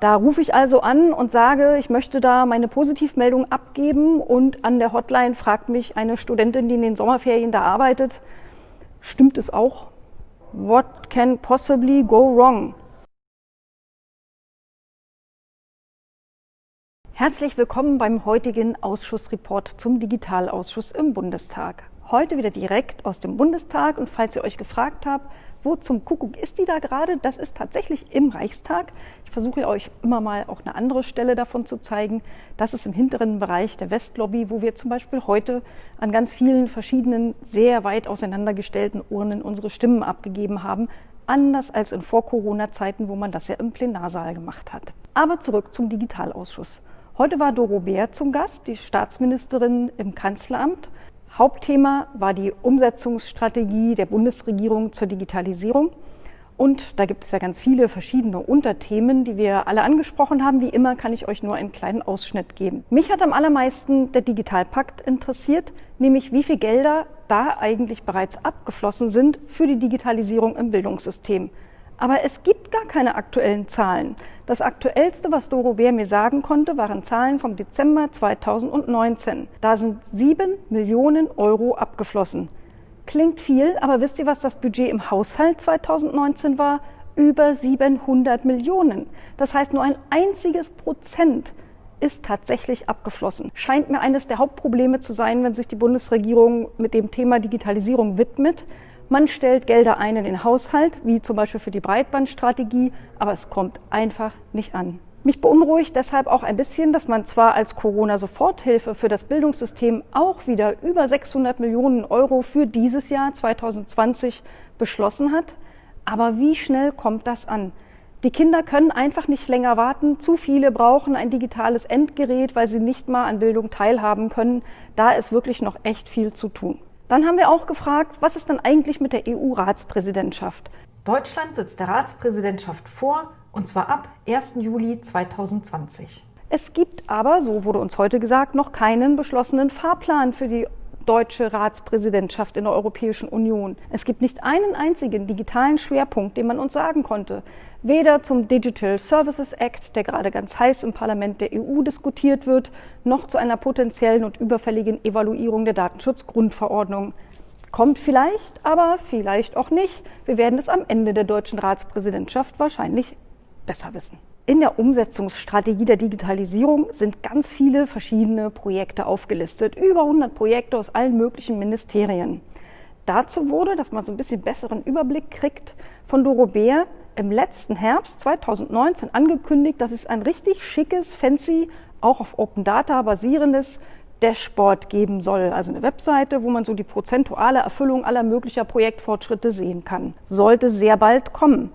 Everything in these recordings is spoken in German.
Da rufe ich also an und sage, ich möchte da meine Positivmeldung abgeben und an der Hotline fragt mich eine Studentin, die in den Sommerferien da arbeitet, stimmt es auch? What can possibly go wrong? Herzlich willkommen beim heutigen Ausschussreport zum Digitalausschuss im Bundestag. Heute wieder direkt aus dem Bundestag und falls ihr euch gefragt habt, wo zum Kuckuck ist die da gerade? Das ist tatsächlich im Reichstag. Ich versuche euch immer mal auch eine andere Stelle davon zu zeigen. Das ist im hinteren Bereich der Westlobby, wo wir zum Beispiel heute an ganz vielen verschiedenen, sehr weit auseinandergestellten Urnen unsere Stimmen abgegeben haben. Anders als in Vor-Corona-Zeiten, wo man das ja im Plenarsaal gemacht hat. Aber zurück zum Digitalausschuss. Heute war Doro Bär zum Gast, die Staatsministerin im Kanzleramt. Hauptthema war die Umsetzungsstrategie der Bundesregierung zur Digitalisierung. Und da gibt es ja ganz viele verschiedene Unterthemen, die wir alle angesprochen haben. Wie immer kann ich euch nur einen kleinen Ausschnitt geben. Mich hat am allermeisten der Digitalpakt interessiert, nämlich wie viel Gelder da eigentlich bereits abgeflossen sind für die Digitalisierung im Bildungssystem. Aber es gibt gar keine aktuellen Zahlen. Das aktuellste, was Doro Bär mir sagen konnte, waren Zahlen vom Dezember 2019. Da sind sieben Millionen Euro abgeflossen. Klingt viel, aber wisst ihr, was das Budget im Haushalt 2019 war? Über 700 Millionen. Das heißt, nur ein einziges Prozent ist tatsächlich abgeflossen. Scheint mir eines der Hauptprobleme zu sein, wenn sich die Bundesregierung mit dem Thema Digitalisierung widmet. Man stellt Gelder ein in den Haushalt, wie zum Beispiel für die Breitbandstrategie, aber es kommt einfach nicht an. Mich beunruhigt deshalb auch ein bisschen, dass man zwar als Corona-Soforthilfe für das Bildungssystem auch wieder über 600 Millionen Euro für dieses Jahr 2020 beschlossen hat, aber wie schnell kommt das an? Die Kinder können einfach nicht länger warten. Zu viele brauchen ein digitales Endgerät, weil sie nicht mal an Bildung teilhaben können. Da ist wirklich noch echt viel zu tun. Dann haben wir auch gefragt, was ist denn eigentlich mit der EU-Ratspräsidentschaft? Deutschland sitzt der Ratspräsidentschaft vor, und zwar ab 1. Juli 2020. Es gibt aber, so wurde uns heute gesagt, noch keinen beschlossenen Fahrplan für die deutsche Ratspräsidentschaft in der Europäischen Union. Es gibt nicht einen einzigen digitalen Schwerpunkt, den man uns sagen konnte. Weder zum Digital Services Act, der gerade ganz heiß im Parlament der EU diskutiert wird, noch zu einer potenziellen und überfälligen Evaluierung der Datenschutzgrundverordnung. Kommt vielleicht, aber vielleicht auch nicht. Wir werden es am Ende der deutschen Ratspräsidentschaft wahrscheinlich besser wissen. In der Umsetzungsstrategie der Digitalisierung sind ganz viele verschiedene Projekte aufgelistet, über 100 Projekte aus allen möglichen Ministerien. Dazu wurde, dass man so ein bisschen besseren Überblick kriegt, von Doro Bär im letzten Herbst 2019 angekündigt, dass es ein richtig schickes, fancy, auch auf Open Data basierendes Dashboard geben soll, also eine Webseite, wo man so die prozentuale Erfüllung aller möglicher Projektfortschritte sehen kann. Sollte sehr bald kommen,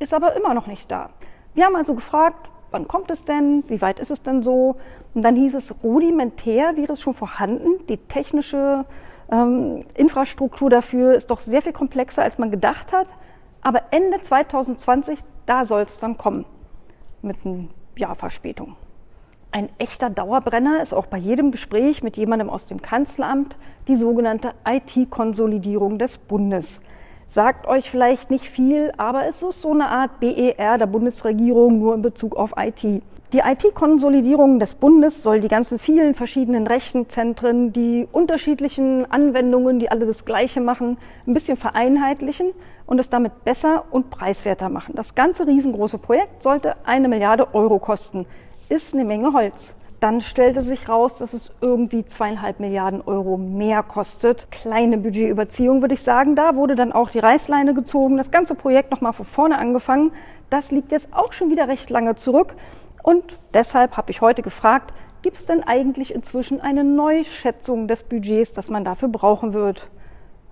ist aber immer noch nicht da. Wir haben also gefragt, wann kommt es denn, wie weit ist es denn so? Und dann hieß es, rudimentär wäre es schon vorhanden. Die technische ähm, Infrastruktur dafür ist doch sehr viel komplexer, als man gedacht hat. Aber Ende 2020, da soll es dann kommen, mit einem Jahr Verspätung. Ein echter Dauerbrenner ist auch bei jedem Gespräch mit jemandem aus dem Kanzleramt die sogenannte IT-Konsolidierung des Bundes sagt euch vielleicht nicht viel, aber es ist so eine Art BER der Bundesregierung nur in Bezug auf IT. Die IT-Konsolidierung des Bundes soll die ganzen vielen verschiedenen Rechenzentren, die unterschiedlichen Anwendungen, die alle das Gleiche machen, ein bisschen vereinheitlichen und es damit besser und preiswerter machen. Das ganze riesengroße Projekt sollte eine Milliarde Euro kosten. Ist eine Menge Holz. Dann stellte sich raus, dass es irgendwie zweieinhalb Milliarden Euro mehr kostet. Kleine Budgetüberziehung, würde ich sagen. Da wurde dann auch die Reißleine gezogen, das ganze Projekt nochmal von vorne angefangen. Das liegt jetzt auch schon wieder recht lange zurück. Und deshalb habe ich heute gefragt, gibt es denn eigentlich inzwischen eine Neuschätzung des Budgets, das man dafür brauchen wird?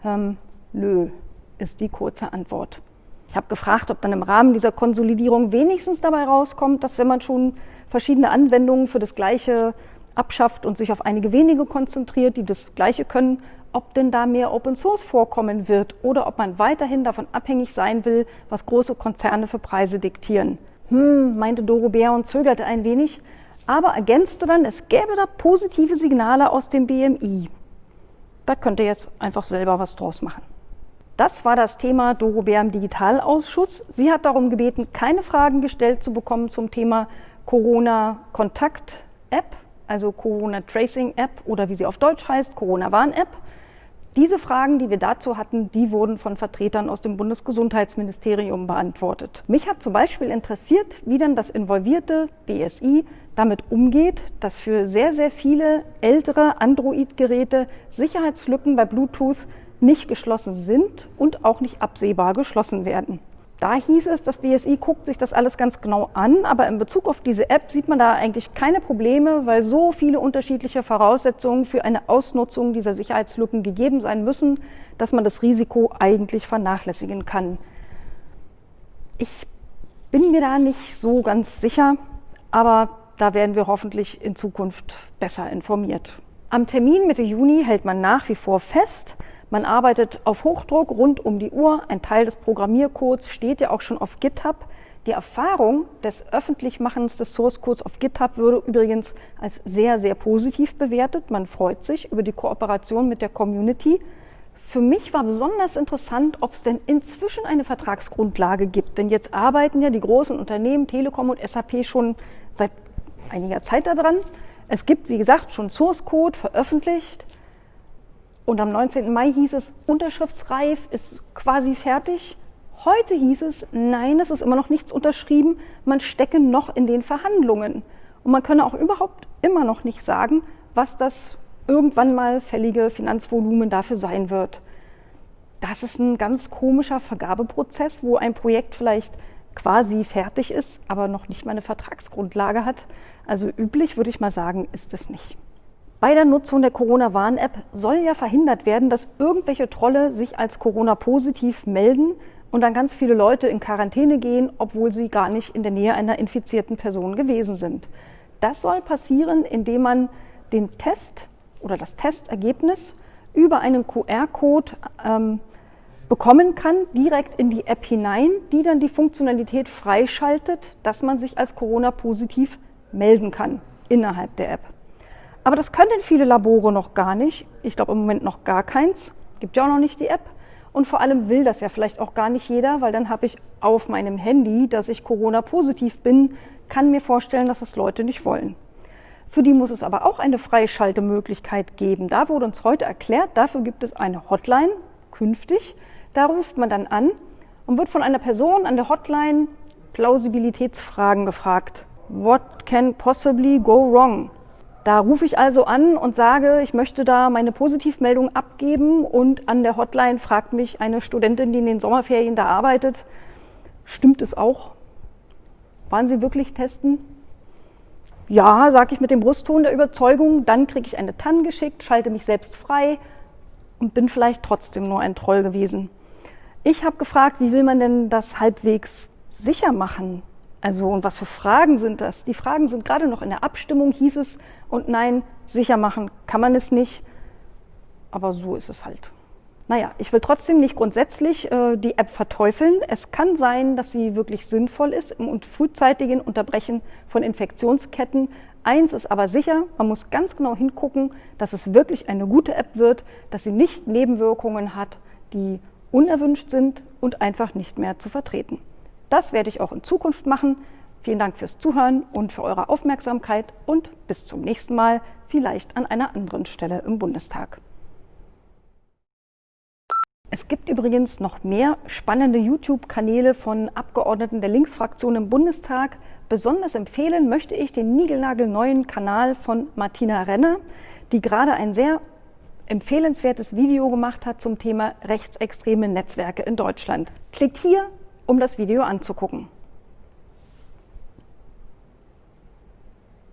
Ähm, nö, ist die kurze Antwort. Ich habe gefragt, ob dann im Rahmen dieser Konsolidierung wenigstens dabei rauskommt, dass wenn man schon verschiedene Anwendungen für das Gleiche abschafft und sich auf einige wenige konzentriert, die das Gleiche können, ob denn da mehr Open Source vorkommen wird oder ob man weiterhin davon abhängig sein will, was große Konzerne für Preise diktieren. Hm, meinte Doro Bär und zögerte ein wenig, aber ergänzte dann, es gäbe da positive Signale aus dem BMI. Da könnt ihr jetzt einfach selber was draus machen. Das war das Thema Doro Bär im Digitalausschuss. Sie hat darum gebeten, keine Fragen gestellt zu bekommen zum Thema Corona-Kontakt-App, also Corona-Tracing-App oder wie sie auf Deutsch heißt, Corona-Warn-App. Diese Fragen, die wir dazu hatten, die wurden von Vertretern aus dem Bundesgesundheitsministerium beantwortet. Mich hat zum Beispiel interessiert, wie denn das involvierte BSI damit umgeht, dass für sehr, sehr viele ältere Android-Geräte Sicherheitslücken bei Bluetooth nicht geschlossen sind und auch nicht absehbar geschlossen werden. Da hieß es, das BSI guckt sich das alles ganz genau an, aber in Bezug auf diese App sieht man da eigentlich keine Probleme, weil so viele unterschiedliche Voraussetzungen für eine Ausnutzung dieser Sicherheitslücken gegeben sein müssen, dass man das Risiko eigentlich vernachlässigen kann. Ich bin mir da nicht so ganz sicher, aber da werden wir hoffentlich in Zukunft besser informiert. Am Termin Mitte Juni hält man nach wie vor fest, man arbeitet auf Hochdruck rund um die Uhr. Ein Teil des Programmiercodes steht ja auch schon auf GitHub. Die Erfahrung des Öffentlichmachens des Source Codes auf GitHub würde übrigens als sehr, sehr positiv bewertet. Man freut sich über die Kooperation mit der Community. Für mich war besonders interessant, ob es denn inzwischen eine Vertragsgrundlage gibt. Denn jetzt arbeiten ja die großen Unternehmen Telekom und SAP schon seit einiger Zeit daran. Es gibt, wie gesagt, schon Source Code veröffentlicht. Und am 19. Mai hieß es, unterschriftsreif, ist quasi fertig. Heute hieß es, nein, es ist immer noch nichts unterschrieben, man stecke noch in den Verhandlungen. Und man könne auch überhaupt immer noch nicht sagen, was das irgendwann mal fällige Finanzvolumen dafür sein wird. Das ist ein ganz komischer Vergabeprozess, wo ein Projekt vielleicht quasi fertig ist, aber noch nicht mal eine Vertragsgrundlage hat. Also üblich würde ich mal sagen, ist es nicht. Bei der Nutzung der Corona-Warn-App soll ja verhindert werden, dass irgendwelche Trolle sich als Corona-positiv melden und dann ganz viele Leute in Quarantäne gehen, obwohl sie gar nicht in der Nähe einer infizierten Person gewesen sind. Das soll passieren, indem man den Test oder das Testergebnis über einen QR-Code ähm, bekommen kann, direkt in die App hinein, die dann die Funktionalität freischaltet, dass man sich als Corona-positiv melden kann innerhalb der App. Aber das können viele Labore noch gar nicht. Ich glaube im Moment noch gar keins. Gibt ja auch noch nicht die App. Und vor allem will das ja vielleicht auch gar nicht jeder, weil dann habe ich auf meinem Handy, dass ich Corona-positiv bin, kann mir vorstellen, dass es Leute nicht wollen. Für die muss es aber auch eine Freischaltemöglichkeit geben. Da wurde uns heute erklärt, dafür gibt es eine Hotline künftig. Da ruft man dann an und wird von einer Person an der Hotline Plausibilitätsfragen gefragt. What can possibly go wrong? Da rufe ich also an und sage, ich möchte da meine Positivmeldung abgeben und an der Hotline fragt mich eine Studentin, die in den Sommerferien da arbeitet, stimmt es auch? Waren Sie wirklich testen? Ja, sage ich mit dem Brustton der Überzeugung, dann kriege ich eine TAN geschickt, schalte mich selbst frei und bin vielleicht trotzdem nur ein Troll gewesen. Ich habe gefragt, wie will man denn das halbwegs sicher machen? Also, und was für Fragen sind das? Die Fragen sind gerade noch in der Abstimmung, hieß es, und nein, sicher machen kann man es nicht. Aber so ist es halt. Naja, ich will trotzdem nicht grundsätzlich äh, die App verteufeln. Es kann sein, dass sie wirklich sinnvoll ist im frühzeitigen Unterbrechen von Infektionsketten. Eins ist aber sicher, man muss ganz genau hingucken, dass es wirklich eine gute App wird, dass sie nicht Nebenwirkungen hat, die unerwünscht sind und einfach nicht mehr zu vertreten. Das werde ich auch in Zukunft machen. Vielen Dank fürs Zuhören und für eure Aufmerksamkeit und bis zum nächsten Mal, vielleicht an einer anderen Stelle im Bundestag. Es gibt übrigens noch mehr spannende YouTube-Kanäle von Abgeordneten der Linksfraktion im Bundestag. Besonders empfehlen möchte ich den niegelnagelneuen Kanal von Martina Renner, die gerade ein sehr empfehlenswertes Video gemacht hat zum Thema rechtsextreme Netzwerke in Deutschland. Klickt hier um das Video anzugucken.